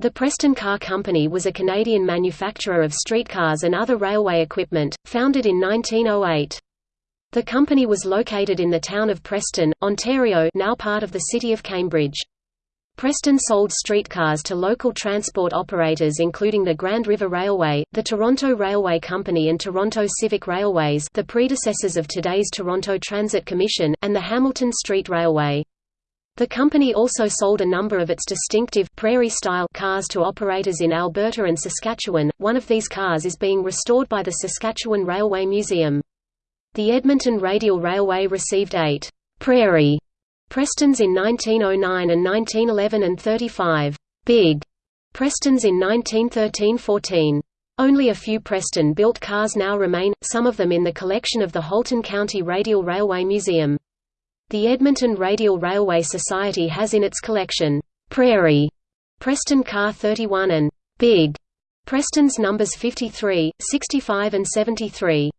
The Preston Car Company was a Canadian manufacturer of streetcars and other railway equipment, founded in 1908. The company was located in the town of Preston, Ontario now part of the city of Cambridge. Preston sold streetcars to local transport operators including the Grand River Railway, the Toronto Railway Company and Toronto Civic Railways the predecessors of today's Toronto Transit Commission, and the Hamilton Street Railway. The company also sold a number of its distinctive prairie-style cars to operators in Alberta and Saskatchewan. One of these cars is being restored by the Saskatchewan Railway Museum. The Edmonton Radial Railway received eight prairie Prestons in 1909 and 1911 and 35 big Prestons in 1913–14. Only a few Preston-built cars now remain, some of them in the collection of the Halton County Radial Railway Museum. The Edmonton Radial Railway Society has in its collection, Prairie, Preston Car 31 and Big, Preston's numbers 53, 65 and 73.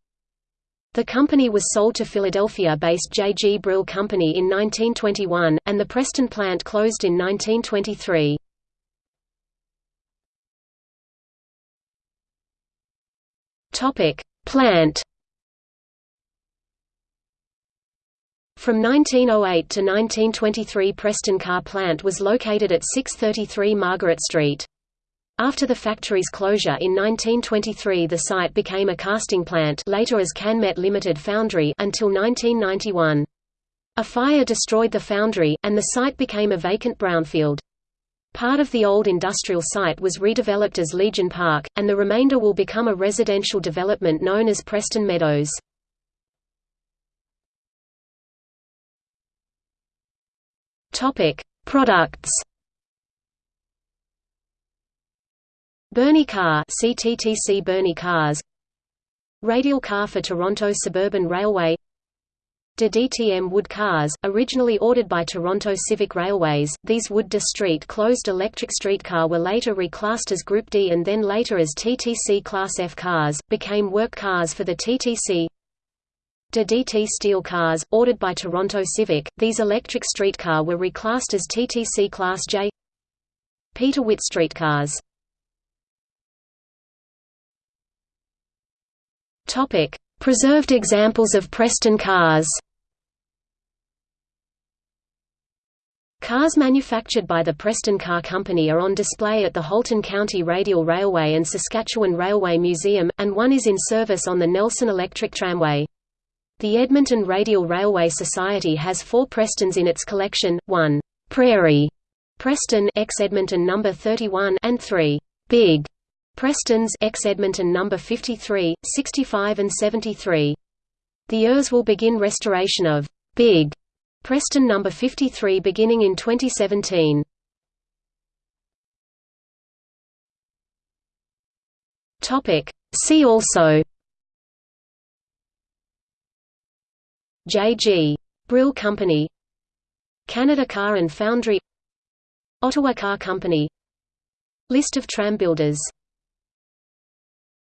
The company was sold to Philadelphia-based J. G. Brill Company in 1921, and the Preston plant closed in 1923. Plant From 1908 to 1923 Preston Car Plant was located at 633 Margaret Street. After the factory's closure in 1923 the site became a casting plant later as Canmet Limited Foundry until 1991. A fire destroyed the foundry, and the site became a vacant brownfield. Part of the old industrial site was redeveloped as Legion Park, and the remainder will become a residential development known as Preston Meadows. Topic: Products. Birney Car CTTC Birney Cars Radial car for Toronto Suburban Railway De DTM Wood cars, originally ordered by Toronto Civic Railways, these Wood de Street closed electric streetcar were later reclassed as Group D and then later as TTC Class F cars, became work cars for the TTC De DT steel cars, ordered by Toronto Civic, these electric streetcar were reclassed as TTC Class J. Peter Witt streetcars. Preserved examples of Preston cars. Cars manufactured by the Preston Car Company are on display at the Halton County Radial Railway and Saskatchewan Railway Museum, and one is in service on the Nelson Electric Tramway. The Edmonton Radial Railway Society has four Prestons in its collection, one Prairie Preston ex Edmonton number 31 and three Big Prestons ex Edmonton number 53, 65 and 73. The ERS will begin restoration of Big Preston number 53 beginning in 2017. Topic See also J. G. Brill Company Canada Car and Foundry Ottawa Car Company List of tram builders